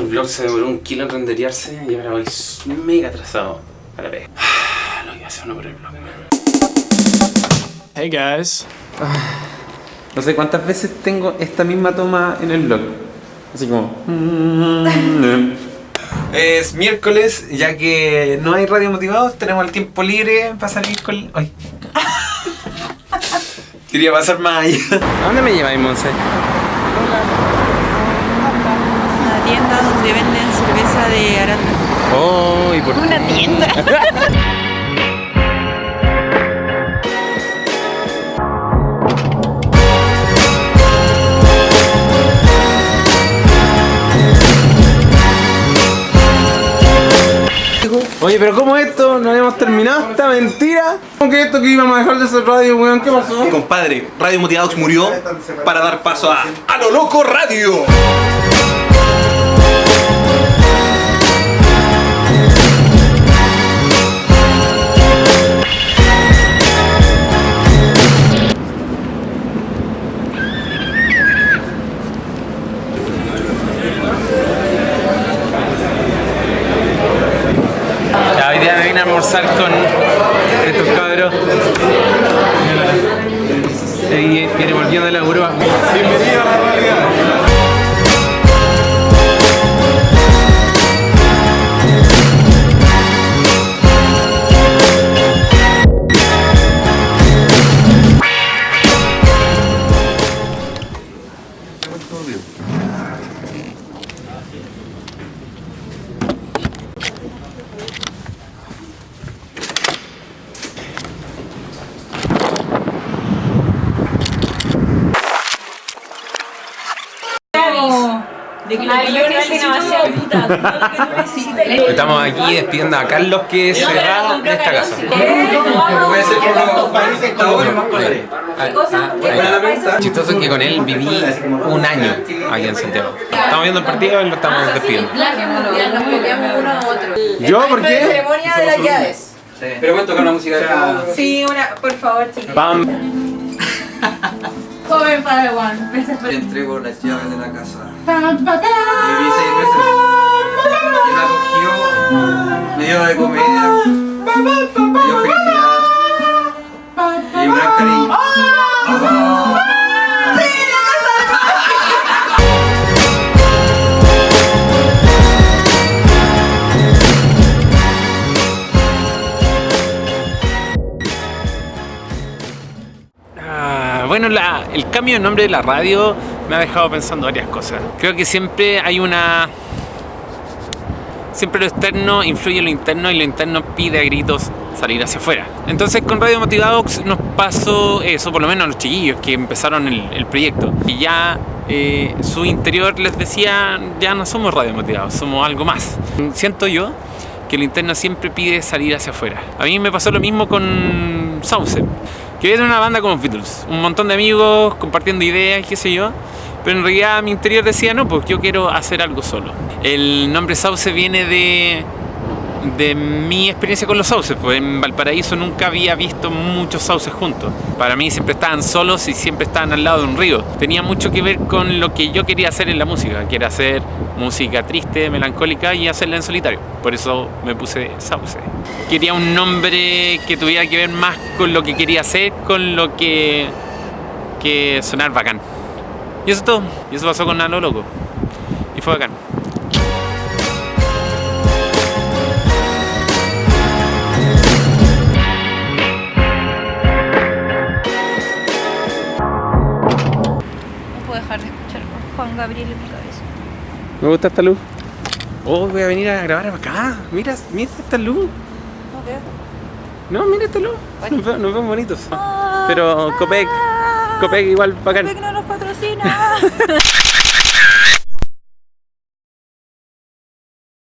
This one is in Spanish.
vlog se demoró un kilo en renderearse y ahora voy mega atrasado a la vez. Lo que hace uno por el vlog. Hey guys. No sé cuántas veces tengo esta misma toma en el vlog. Así como... Es miércoles, ya que no hay radio motivados, tenemos el tiempo libre para salir con... Ay. Quería pasar más allá. ¿A dónde me lleváis, Monse? Tienda donde venden cerveza de aranda. Oh, ¿y por qué? Una tienda. Oye, pero ¿cómo esto? ¿No habíamos terminado esta mentira? ¿Cómo que esto que íbamos a dejar de hacer radio, weón? ¿Qué pasó? Compadre, Radio Motivados murió para dar paso a A lo Loco Radio. A almorzar con estos cabros. Y viene volviendo de la Europa. Bienvenido De que lo que yo necesito Estamos aquí despidiendo a Carlos que se va de esta casa. Chistoso que con él viví un año aquí en Santiago. Estamos viendo el partido y lo estamos despidiendo. Nos copiamos uno a otro. ¿Yo? ¿Por qué? ceremonia de las llaves. Pero voy a tocar una música de Sí, una, por favor, chicos. Pam. Joven Padawan. Entrego las llaves de la casa. Y viví seis meses. Y me acogió, me dio de me dio felicidad. Bueno, la- el cambio de nombre de la radio me ha dejado pensando varias cosas. Creo que siempre hay una... Siempre lo externo influye en lo interno y lo interno pide a gritos salir hacia afuera. Entonces con Radio Motivados nos pasó eso, por lo menos a los chiquillos que empezaron el, el proyecto. Y ya eh, su interior les decía, ya no somos Radio Motivados, somos algo más. Siento yo que el interno siempre pide salir hacia afuera. A mí me pasó lo mismo con Sauce, que era una banda como Beatles, un montón de amigos compartiendo ideas, qué sé yo, pero en realidad mi interior decía, no, pues yo quiero hacer algo solo. El nombre Sauce viene de, de mi experiencia con los sauces, pues en Valparaíso nunca había visto muchos sauces juntos. Para mí siempre estaban solos y siempre estaban al lado de un río. Tenía mucho que ver con lo que yo quería hacer en la música, que era hacer música triste, melancólica y hacerla en solitario. Por eso me puse Sauce. Quería un nombre que tuviera que ver más con lo que quería hacer, con lo que, que sonar bacán. Y eso es todo. Y eso pasó con A lo Loco. Y fue bacán. A Juan Gabriel en mi cabeza. Me gusta esta luz. Oh, voy a venir a grabar acá. Mira, mira esta luz. No veo. No, mira esta luz. Nos vemos, nos vemos bonitos. Pero Copec, Copec igual bacán. Copec no nos patrocina.